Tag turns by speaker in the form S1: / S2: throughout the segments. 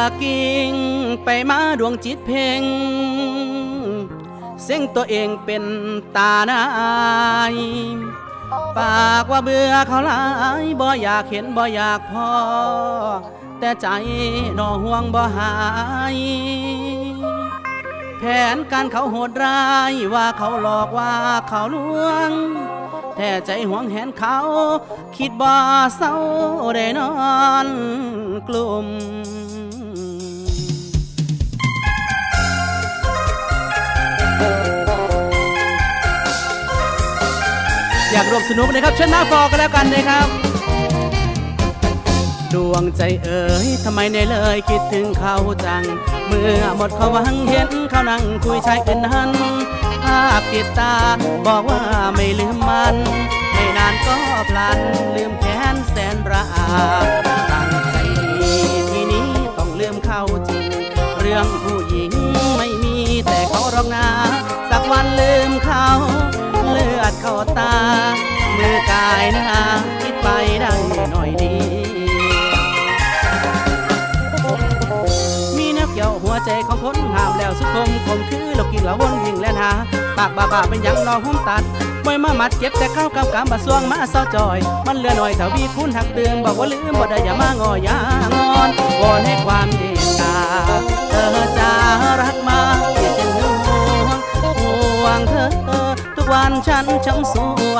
S1: ละกิ่งไปมาดวงจิตเพ่งเสียงตัวเองเป็นตาหนายปากว่าเบื่อเขาหลายบ่อยากเห็นบ่อยากพอ แต่ใจนอห่วงบ่หาย แผนการเขาโหดร้ายว่าเขาหลอกว่าเขาลวง แท้ใจหวงแหนเขา คิดบ่เศร้าได้นอนกลุ่ม ร่วมสนุกนะครับเชิญหน้าฟอกันแล้วกันนะครับ ดวงใจเอ๋ยทำไมในเลยคิดถึงเขาจัง เมื่อหมดเขาวังเห็นเขานั่งคุยชายอื่นนั้นภาพติดตาบอกว่าไม่ลืมมัน ไม่นานก็พลันลืมแค้นแสนระอาตั้งใจดีทีนี้ต้องลืมเขาจริง เรื่องผู้หญิงไม่มีแต่เขารอกนาสักวันลืมเขา อดเข้าตา มือกายนาคิดไปได้หน่อยดี มีนักเกี่ยวหัวใจของคนห้ามแล้วสุขมคมคือโลกกินละวนวิ่งแล่นหา ปากบ้าบ้าเป็นยังนอหุ้มตัดไม่มามัดเก็บแต่ข้าวกำกำบาสวงมาเศร้าจอย มันเลือหน่อยถ้าวีคุณหักเตือนบอกว่าลืมบ่ได้อย่ามางอยางอนวอนให้ความเมตตาเธอจะรักมา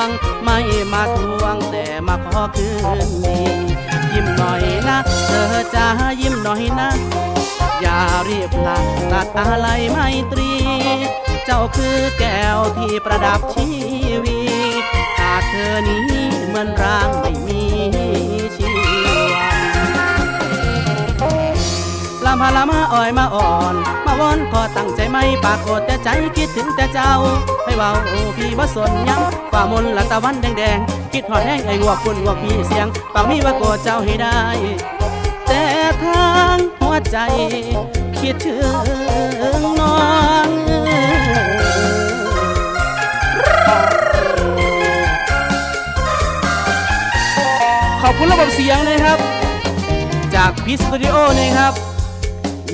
S1: วง ไม่มาทวงแต่มาขอคืนดียิ้มหน่อยนะ เธอจะยิ้มหน่อยนะ อย่ารีบหลับตัดอะไรไมตรี เจ้าคือแก้วที่ประดับชีวีขาดเธอนี้เหมือนร่างไม่มี พาลามาอ่อยมาอ่อน มาวอนขอตั้งใจไม่ปากโกดแต่ใจคิดถึงแต่เจ้าให้เบาพี่บ่สนยังฝ่ามนละตะวันแดงๆคิดหอดแห้งไอ้งวกคุณงวกพี่เสียงปากมีว่าโกรธเจ้าให้ได้ แต่ทางหัวใจ คิดถึงน้องขอบคุณระบบเสียงนะครับ จากพีสตูดิโอนะครับ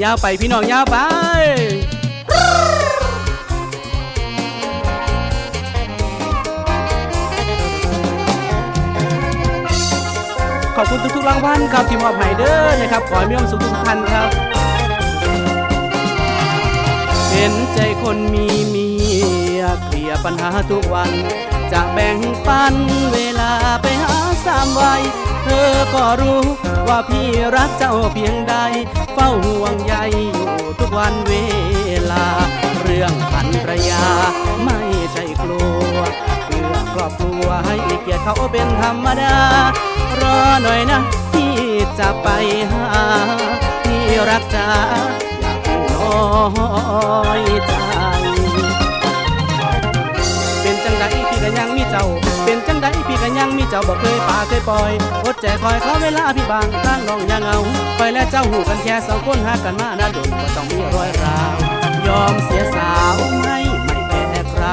S1: ยาวไปพี่น้องยาวไปขอบคุณทุกๆรางวัลครับทีมอบให้เด้อนะครับขอให้มีความสุขทุกท่านครับ เห็นใจคนมีเมียเคลียร์ปัญหาทุกวัน จะแบ่งปันเวลาไปหาสามวัย เธอก็รู้ว่าพี่รักเจ้าเพียงใด เฝ้าห่วงใยอยู่ทุกวันเวลา เรื่องพันรยาไม่ใช่กลัวเพื่อครอบครัวให้เกียรติเขาเป็นธรรมดา รอหน่อยนะพี่จะไปหาพี่รักจ้าอย่าเพิ่งน้อยใจเป็นจังใดพี่ก็ยังมีเจ้า เป็นจังใดพี่ก็ยังมีเจ้าบอกเคยาเคยปล่อยอดใจคอยเขาเวลาพี่บางทางน้องยังเอาคอยและเจ้าหูกันแค่สองคนหากันมานาดนก็ต้องมีรอยร้าวยอมเสียสาวไม่ไม่แพ้ใคร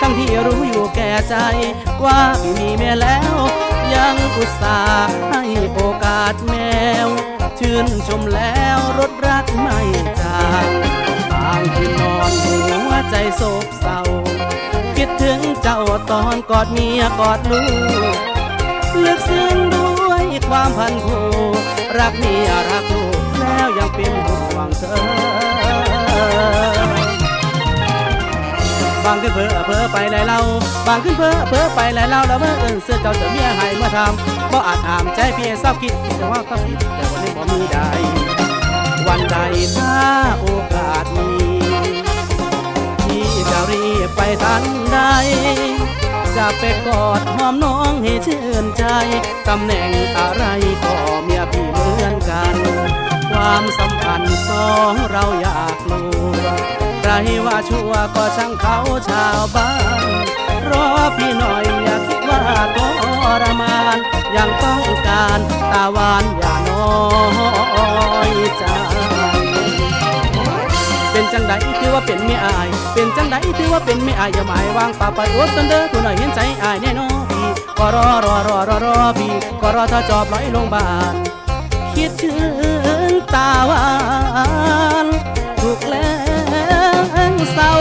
S1: ทั้งที่รู้อยู่แก่ใจ ว่าพี่มีแม่แล้ว ยังอุตส่าห์ให้โอกาสแมว ชื่นชมแล้วรถรักไม่จางบางคืนนอนหัวใจโศกเศร้าคิดถึงเจ้าตอนกอดเมียกอดลูก ลึกซึ้งด้วยความพันผูกรักเมียรักลูกแล้วยังเป็นห่วงเธอ บางขึ้นเพ้อเพ้อไปหลายเล่าบางขึ้นเพ้อเพ้อไปหลายเล่าแล้วเมื่อเอินเสื้อเจ้าจะเมียให้เมื่อทำบ่อาจถามใจพี่เศร้าคิดแต่ว่าก็ผิดแต่วันนี้บ่มีใดวันใดถ้าโอกาสมีพี่จะรีบไปทันใด จะไปกอดหอมน้องให้ชื่นใจ ตำแหน่งอะไรก็เมียพี่เหมือนกัน ความสัมพันธ์สองเราอยากรู้ใครว่าชั่วก็ช่างเขาชาวบ้านรอพี่หน่อยอย่าคิดว่าทรมานยังต้องการตาหวานอย่าน้อย ว่าเป็นเมียอาย เป็นจังใดถือว่าเป็นเมียอายอย่าหมายวางป่าไปโอ๊ตตันเด้อตัวหน่อยเห็นใจอายแน่นอนพี่ก็รอรอรอรอรอพี่ก็รอถ้าจอบร้อยลงบาทคิดถึงตาหวานถูกแรงเศร้า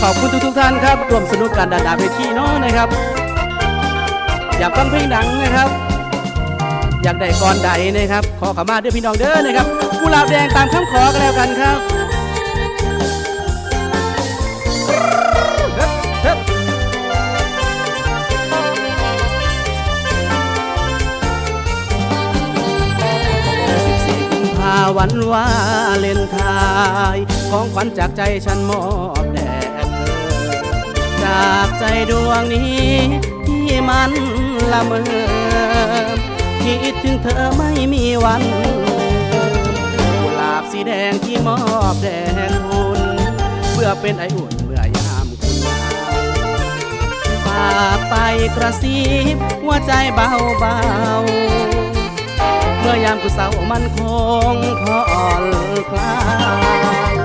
S1: ขอบคุณทุกทุกๆท่านครับร่วมสนุกกันดาดาเวทีเน้องนะครับ อยากฟังเพลงดังนะครับ อยากได้ก่อนใดนะครับ ขอขมาเด้อพี่น้องเด้อนะครับกุหลาบแดงตามคำขอกันแล้วกันครับเฮ้ยเฮ้ยสิบสี่กุมภาวันวาเลนไทน์ของขวัญจากใจฉันมอบแด่จากใจดวงนี้ที่มันละเมอ คิดถึงเธอไม่มีวันกุหลาบสีแดงที่มอบแด่คุณเพื่อเป็นไออุ่นเมื่อยามคุณหนาวฝากไปกระซิบหัวใจเบาเบาเมื่อยามกูเศร้ามันคงพออ่อนคลาย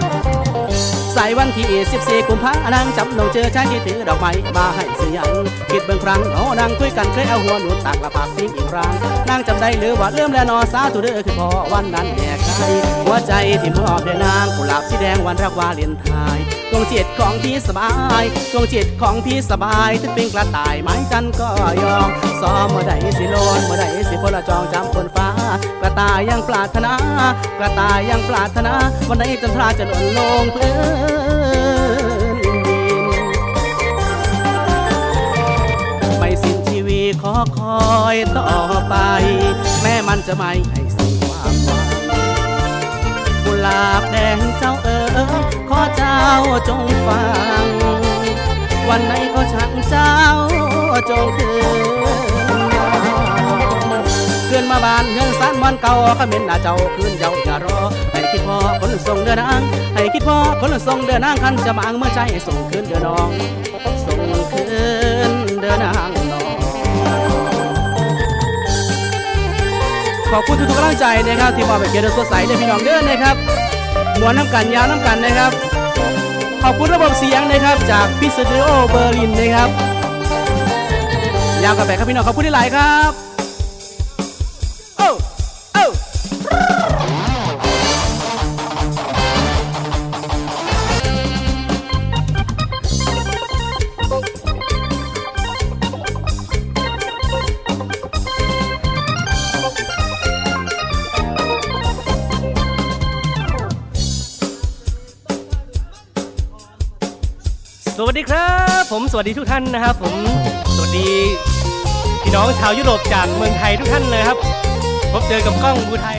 S1: วันที่ 14 กุมภาพันธ์จำน้องเจอชายที่ถือดอกไม้มาให้เสียงคิดเบิ่งครั้งเอานางคุยกันเคยเอาหัวหนุนตากละปากทิ้งอีกครั้งนางจำได้หรือว่าเริ่มแล้วนอสาธุเด้อคือพอวันนั้นแยกไกลหัวใจที่มอบแด่นางกุหลาบสีแดงวันรักวาเลนไทน์ดวงจิตของพี่สบายดวงจิตของพี่สบายถึงเป็นกระต่ายไม้จันก็ยอมซ้อมมื่อใดสิโลนมื่อใดสิพลจองจำคนฟ้า กระต่ายยังปรารถนา กระต่ายยังปรารถนา วันไหนจันทราจะหล่นลงพื้นดินไม่สิ้นชีวิตขอคอยต่อไป แม้มันจะไม่ให้สิ้นความหวังกุหลาบแดงเจ้าเอ๋อขอเจ้าจงฟัง วันไหนก็ช่างเจ้าจงคืน นมาบานเงินสานมันเก่าขมิ้นหน้าเจ้าคืนเจ้าอย่ารอให้คิดพอคนส่งเดินนางให้คิดพอคนส่งเดินนางคันจะมางเมื่อใจส่งคืนเดินน้องส่งคืนเดินนางน้องขอบคุณทุกๆกำลังใจนะครับ ที่มอบให้เกียรติสดใสเลยพี่น้องเด้อนะครับมวนน้ำกันยาวน้ำกันนะครับ ขอบคุณระบบเสียงนะครับ จากพิสตูดิโอเบอร์ลินนะครับยาวกันไปครับพี่น้องขอบคุณที่หลายครับ
S2: สวัสดีครับ ผมสวัสดีทุกท่านนะครับ ผมสวัสดีพี่น้องชาวยุโรปจากเมืองไทยทุกท่านเลยครับ พบเจอกับกล้องบูไทย